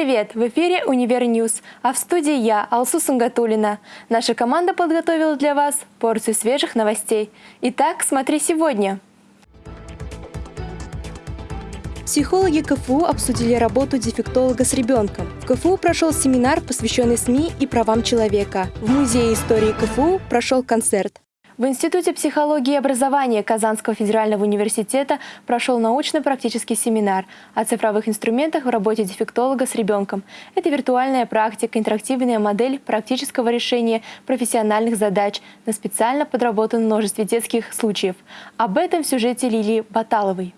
Привет! В эфире «Универ News», а в студии я, Алсу Сунгатулина. Наша команда подготовила для вас порцию свежих новостей. Итак, смотри сегодня. Психологи КФУ обсудили работу дефектолога с ребенком. В КФУ прошел семинар, посвященный СМИ и правам человека. В Музее истории КФУ прошел концерт. В Институте психологии и образования Казанского федерального университета прошел научно-практический семинар о цифровых инструментах в работе дефектолога с ребенком. Это виртуальная практика, интерактивная модель практического решения профессиональных задач на специально подработанном множестве детских случаев. Об этом в сюжете Лилии Баталовой.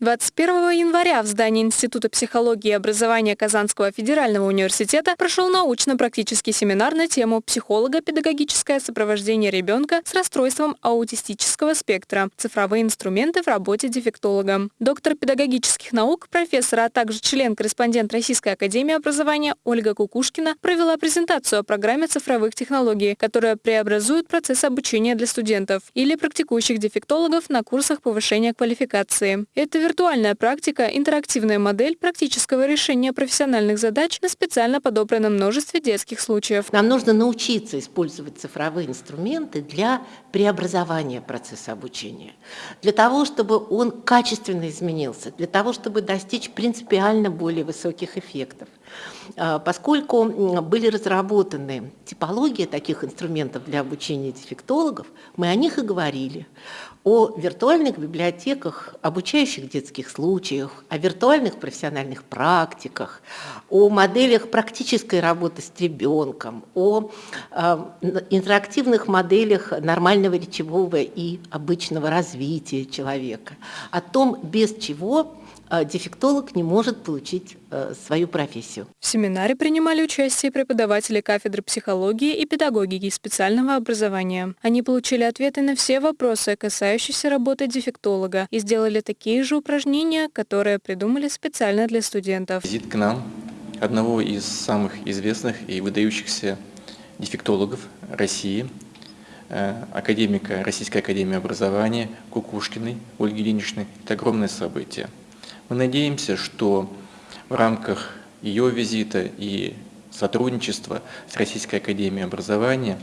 21 января в здании Института психологии и образования Казанского федерального университета прошел научно-практический семинар на тему «Психолого-педагогическое сопровождение ребенка с расстройством аутистического спектра. Цифровые инструменты в работе дефектолога». Доктор педагогических наук, профессор, а также член-корреспондент Российской академии образования Ольга Кукушкина провела презентацию о программе цифровых технологий, которая преобразует процесс обучения для студентов или практикующих дефектологов на курсах повышения квалификации. Это Виртуальная практика – интерактивная модель практического решения профессиональных задач на специально подобранном множестве детских случаев. Нам нужно научиться использовать цифровые инструменты для преобразования процесса обучения, для того, чтобы он качественно изменился, для того, чтобы достичь принципиально более высоких эффектов. А, поскольку были разработаны типологии таких инструментов для обучения дефектологов, мы о них и говорили. О виртуальных библиотеках, обучающих детских случаях, о виртуальных профессиональных практиках, о моделях практической работы с ребенком, о э, интерактивных моделях нормального речевого и обычного развития человека, о том, без чего дефектолог не может получить э, свою профессию. В семинаре принимали участие преподаватели кафедры психологии и педагогики специального образования. Они получили ответы на все вопросы, касающиеся работы дефектолога, и сделали такие же упражнения, которые придумали специально для студентов. Визит к нам одного из самых известных и выдающихся дефектологов России, э, академика Российской академии образования Кукушкиной Ольги Ильиничны. Это огромное событие. Мы надеемся, что в рамках ее визита и сотрудничества с Российской Академией Образования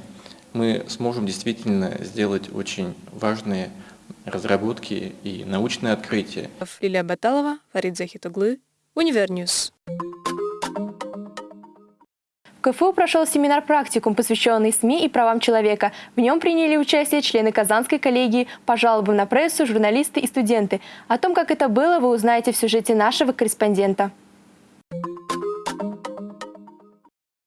мы сможем действительно сделать очень важные разработки и научные открытия. Лилия Баталова, Фарид Захитоглы, Универ News. В КФУ прошел семинар-практикум, посвященный СМИ и правам человека. В нем приняли участие члены Казанской коллегии по жалобам на прессу, журналисты и студенты. О том, как это было, вы узнаете в сюжете нашего корреспондента.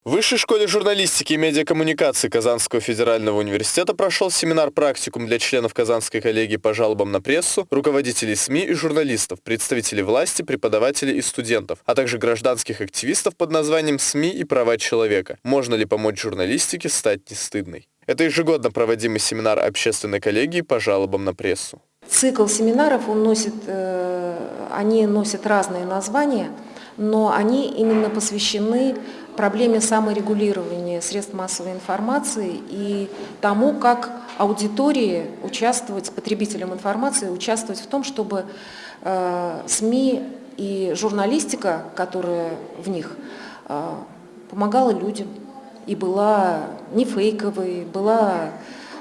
В Высшей школе журналистики и медиакоммуникации Казанского федерального университета прошел семинар-практикум для членов Казанской коллегии по жалобам на прессу, руководителей СМИ и журналистов, представителей власти, преподавателей и студентов, а также гражданских активистов под названием «СМИ и права человека. Можно ли помочь журналистике стать не стыдной?». Это ежегодно проводимый семинар общественной коллегии по жалобам на прессу. Цикл семинаров он носит, э, они носят разные названия, но они именно посвящены проблеме саморегулирования средств массовой информации и тому, как аудитории участвовать, потребителям информации, участвовать в том, чтобы э, СМИ и журналистика, которая в них, э, помогала людям и была не фейковой, была,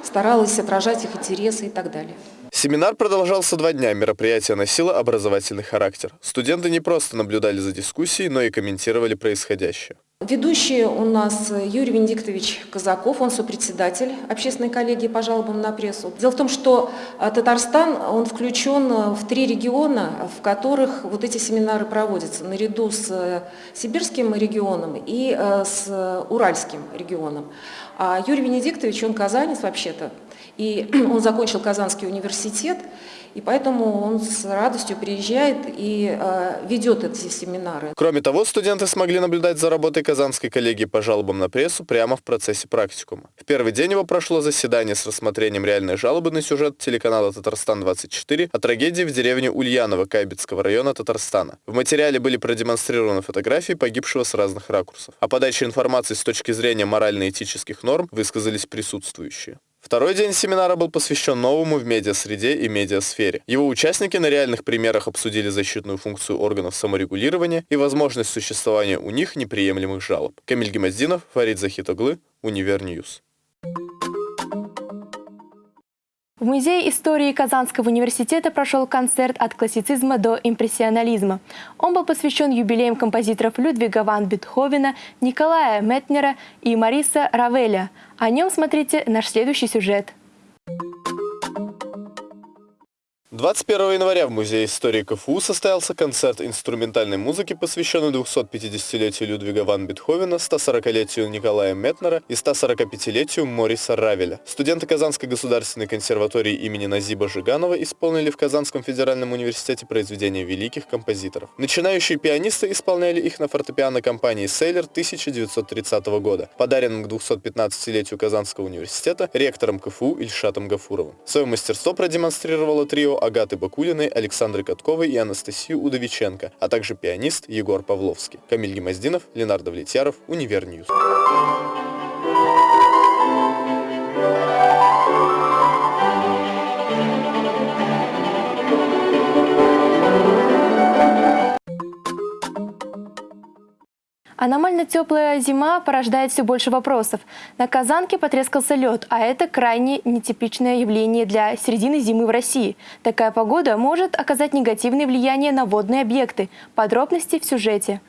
старалась отражать их интересы и так далее. Семинар продолжался два дня, мероприятие носило образовательный характер. Студенты не просто наблюдали за дискуссией, но и комментировали происходящее. Ведущий у нас Юрий Венедиктович Казаков, он сопредседатель общественной коллегии по жалобам на прессу. Дело в том, что а, Татарстан, он включен в три региона, в которых вот эти семинары проводятся, наряду с э, сибирским регионом и э, с уральским регионом. А Юрий Венедиктович, он казанец вообще-то, и он закончил Казанский университет, и поэтому он с радостью приезжает и э, ведет эти семинары. Кроме того, студенты смогли наблюдать за работой Казанской коллегии по жалобам на прессу прямо в процессе практикума. В первый день его прошло заседание с рассмотрением реальной жалобы на сюжет телеканала «Татарстан-24» о трагедии в деревне Ульяново Кайбетского района Татарстана. В материале были продемонстрированы фотографии погибшего с разных ракурсов. О подаче информации с точки зрения морально-этических норм высказались присутствующие. Второй день семинара был посвящен новому в медиасреде и медиасфере. Его участники на реальных примерах обсудили защитную функцию органов саморегулирования и возможность существования у них неприемлемых жалоб. Камиль Гемоздинов, Фарид Захитоглы, Универ News. В Музее истории Казанского университета прошел концерт от классицизма до импрессионализма. Он был посвящен юбилеям композиторов Людвига ван Бетховена, Николая Метнера и Мариса Равеля. О нем смотрите наш следующий сюжет. 21 января в Музее истории КФУ состоялся концерт инструментальной музыки, посвященный 250-летию Людвига ван Бетховена, 140-летию Николая Метнера и 145-летию Мориса Равеля. Студенты Казанской государственной консерватории имени Назиба Жиганова исполнили в Казанском федеральном университете произведения великих композиторов. Начинающие пианисты исполняли их на фортепиано компании «Сейлер» 1930 года, подаренным к 215-летию Казанского университета ректором КФУ Ильшатом Гафуровым. Свое мастерство продемонстрировало трио Агаты Бакулиной, Александры Катковой и Анастасию Удовиченко, а также пианист Егор Павловский. Камиль Гемоздинов, Ленар Давлетьяров, Универ News. Аномально теплая зима порождает все больше вопросов. На Казанке потрескался лед, а это крайне нетипичное явление для середины зимы в России. Такая погода может оказать негативное влияние на водные объекты. Подробности в сюжете.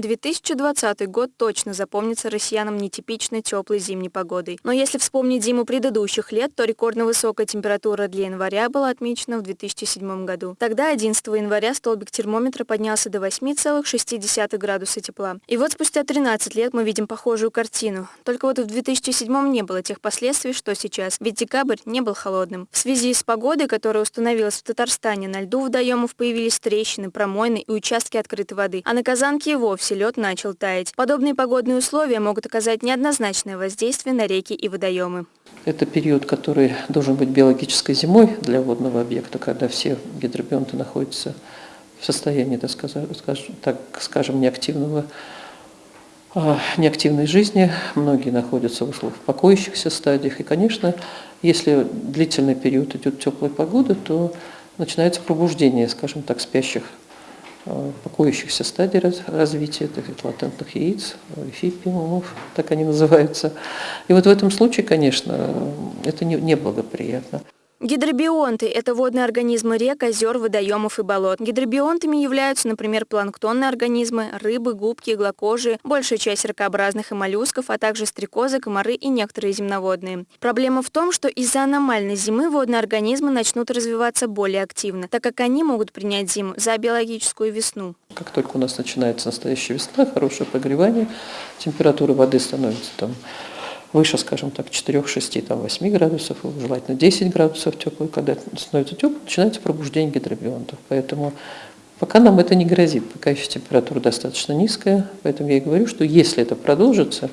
2020 год точно запомнится россиянам нетипичной теплой зимней погодой. Но если вспомнить зиму предыдущих лет, то рекордно высокая температура для января была отмечена в 2007 году. Тогда 11 января столбик термометра поднялся до 8,6 градуса тепла. И вот спустя 13 лет мы видим похожую картину. Только вот в 2007 не было тех последствий, что сейчас, ведь декабрь не был холодным. В связи с погодой, которая установилась в Татарстане, на льду водоемов появились трещины, промойны и участки открытой воды, а на Казанке и вовсе вовсе лед начал таять. Подобные погодные условия могут оказать неоднозначное воздействие на реки и водоемы. Это период, который должен быть биологической зимой для водного объекта, когда все гидробионты находятся в состоянии, так скажем, неактивного а, неактивной жизни, многие находятся в условиях покоящихся стадиях. И, конечно, если длительный период идет теплой погоды, то начинается пробуждение, скажем так, спящих покоящихся стадий развития, так сказать, латентных яиц, фипиумов, так они называются. И вот в этом случае, конечно, это неблагоприятно. Гидробионты – это водные организмы рек, озер, водоемов и болот. Гидробионтами являются, например, планктонные организмы, рыбы, губки, иглокожие, большая часть ракообразных и моллюсков, а также стрекозы, комары и некоторые земноводные. Проблема в том, что из-за аномальной зимы водные организмы начнут развиваться более активно, так как они могут принять зиму за биологическую весну. Как только у нас начинается настоящая весна, хорошее прогревание, температура воды становится там выше, скажем так, 4-6, там 8 градусов, желательно 10 градусов теплый, когда становится тепло, начинается пробуждение гидробионтов. Поэтому пока нам это не грозит, пока еще температура достаточно низкая, поэтому я и говорю, что если это продолжится,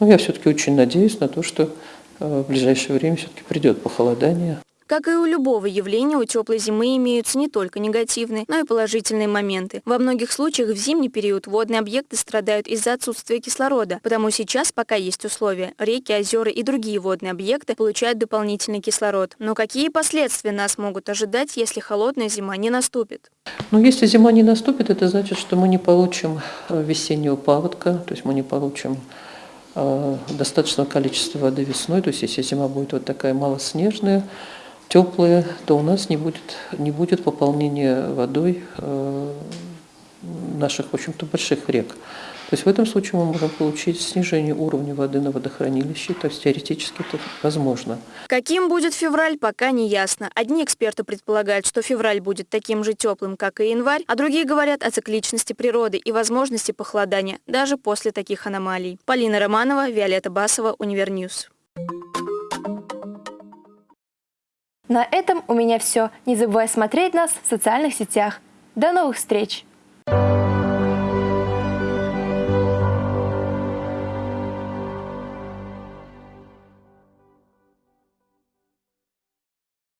ну, я все-таки очень надеюсь на то, что э, в ближайшее время все-таки придет похолодание. Как и у любого явления, у теплой зимы имеются не только негативные, но и положительные моменты. Во многих случаях в зимний период водные объекты страдают из-за отсутствия кислорода, потому сейчас, пока есть условия, реки, озера и другие водные объекты получают дополнительный кислород. Но какие последствия нас могут ожидать, если холодная зима не наступит? Ну, если зима не наступит, это значит, что мы не получим э, весеннего паводка, то есть мы не получим э, достаточного количества воды весной, то есть если зима будет вот такая малоснежная, теплые, то у нас не будет, не будет пополнения водой э, наших, в общем-то, больших рек. То есть в этом случае мы можем получить снижение уровня воды на водохранилище, то есть теоретически это возможно. Каким будет февраль, пока не ясно. Одни эксперты предполагают, что февраль будет таким же теплым, как и январь, а другие говорят о цикличности природы и возможности похолодания, даже после таких аномалий. Полина Романова, Виолетта Басова, Универ News. На этом у меня все. Не забывай смотреть нас в социальных сетях. До новых встреч!